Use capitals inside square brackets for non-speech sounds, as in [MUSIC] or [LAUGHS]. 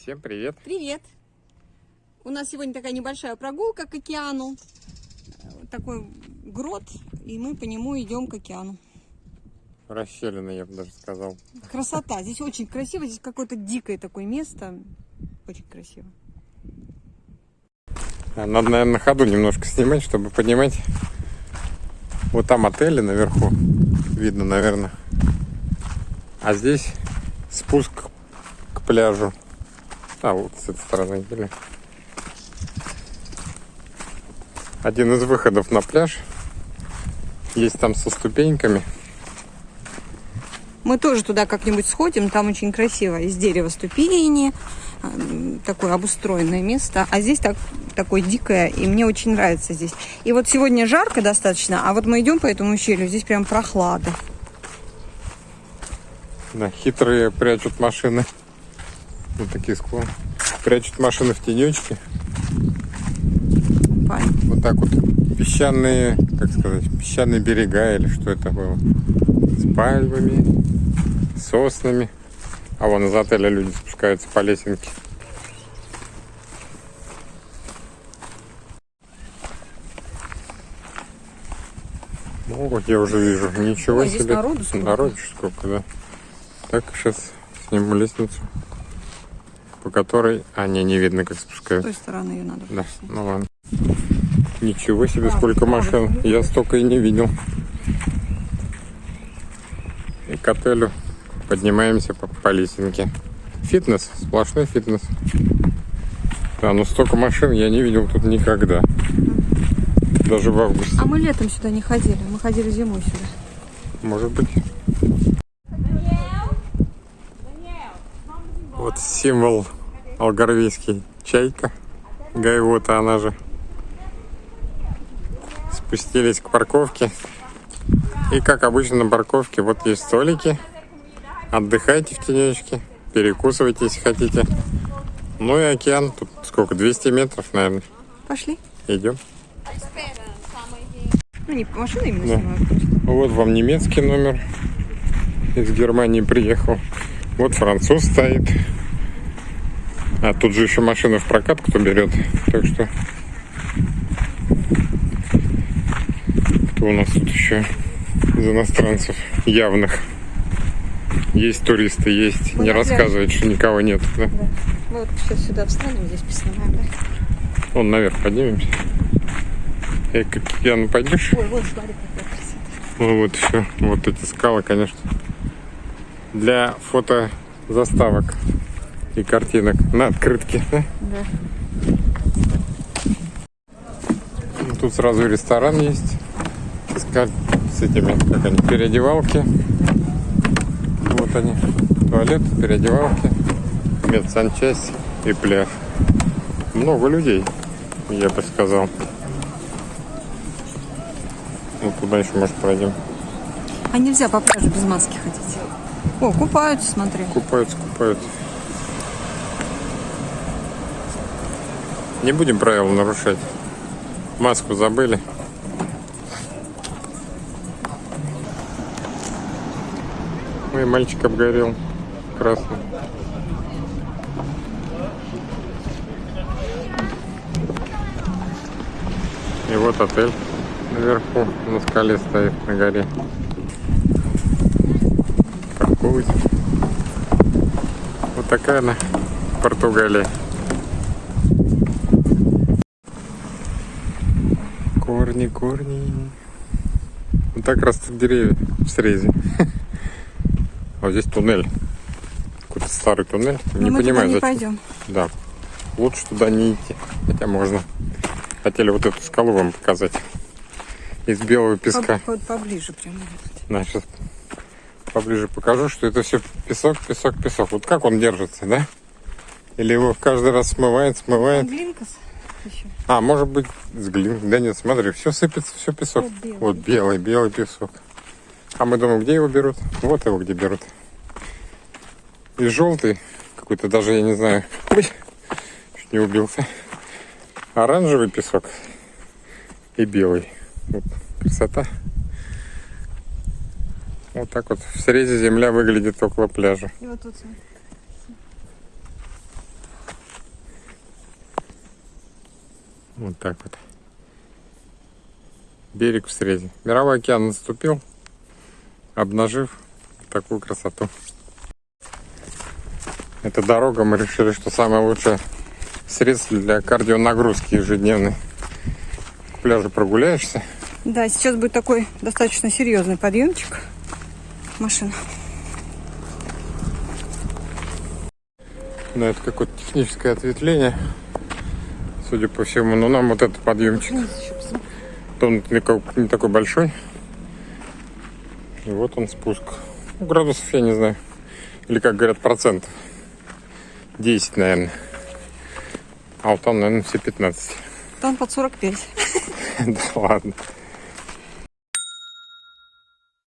Всем привет! Привет! У нас сегодня такая небольшая прогулка к океану. Такой грот, и мы по нему идем к океану. Расщелина, я бы даже сказал. Красота. Здесь очень красиво. Здесь какое-то дикое такое место. Очень красиво. Надо, наверное, на ходу немножко снимать, чтобы поднимать. Вот там отели наверху. Видно, наверное. А здесь спуск к пляжу. А, вот с этой стороны или. Один из выходов на пляж. Есть там со ступеньками. Мы тоже туда как-нибудь сходим. Там очень красиво. Из дерева ступени. Такое обустроенное место. А здесь так, такое дикое. И мне очень нравится здесь. И вот сегодня жарко достаточно. А вот мы идем по этому ущелью. Здесь прям прохлада. Да, хитрые прячут машины. Вот такие склоны. Прячут машины в тенечке. Вот так вот песчаные, как сказать, песчаные берега или что это было. С пальмами, соснами. А вон из отеля люди спускаются по лесенке. Ну, вот я уже вижу. Ничего здесь себе. народу сколько. Народу сколько, да. Так, сейчас сниму лестницу, по которой... А, не, не видно, как С спускаются. той стороны ее надо. Да, ну ладно. Ничего себе, сколько машин. Я столько и не видел. И к отелю поднимаемся по, по лесенке. Фитнес, сплошной фитнес. Да, но столько машин я не видел тут никогда. Даже в августе. А мы летом сюда не ходили. Мы ходили зимой сюда. Может быть. Вот символ алгарвийский. Чайка. Гайвота она же. Спустились к парковке. И как обычно на парковке вот есть столики. Отдыхайте в тенечке. Перекусывайте, если хотите. Ну и океан. Тут сколько? 200 метров, наверное. Пошли. Идем. Ну, не машины именно Да. снимают. Вот вам немецкий номер. Из Германии приехал. Вот француз стоит. А тут же еще машина в прокат кто берет. Так что... Кто у нас тут еще из иностранцев явных? Есть туристы, есть. Мы Не рассказывает, что никого нет. Да? Да. Мы вот сейчас сюда встанем, здесь поснимаем, да? Вон наверх поднимемся. Эй, как Яна, пойдешь? Ой, вот смотри, какая красота. Ну вот еще, вот эти скалы, конечно, для фото заставок и картинок на открытке. да? Да. Ну, Тут сразу ресторан есть с, этими, как они, переодевалки. Вот они, туалет, переодевалки, медсанчасть и пляж. Много людей, я бы сказал. Ну, туда еще, может, пройдем. А нельзя по пляжу без маски ходить. О, купаются, смотри. Купаются, купаются. Не будем правила нарушать. Маску забыли. Ой, мальчик обгорел. Красный. И вот отель наверху, на скале стоит, на горе. Паркуется. Вот такая она, Португалия. Корни, корни. Вот так растут деревья в срезе. А [LAUGHS] вот здесь туннель. Какой-то старый туннель. Но не мы понимаю, туда не зачем. пойдем. Да. Лучше туда не идти. Хотя можно. Хотели вот эту скалу вам показать. Из белого песка. По- по- поближе прямо. На, сейчас поближе покажу, что это все песок, песок, песок. Вот как он держится, да? Или его каждый раз смывает, смывает. Глинкас еще. А, может быть, с глин. Да нет, смотри, все сыпется, все песок. Вот белый. Вот белый, белый песок. А мы думаем, где его берут? Вот его где берут. И желтый, какой-то даже, я не знаю, ой, чуть не убился. Оранжевый песок и белый. Вот, красота. Вот так вот в срезе земля выглядит около пляжа. И вот тут смотри. Вот так вот. Берег в срезе. Мировой океан наступил, обнажив такую красоту. Эта дорога, мы решили, что самое лучшее средство для кардионагрузки ежедневной. К пляжу прогуляешься, Да, сейчас будет такой достаточно серьезный подъемчик. Машина. но это какое-то техническое ответвление, судя по всему. Но нам вот этот подъемчик, он не такой- не такой большой. И вот он спуск. Ну, градусов я не знаю. Или как говорят, процентов. 10, наверное. А вот там, наверное, все 15. Там под 45. [LAUGHS] Да ладно.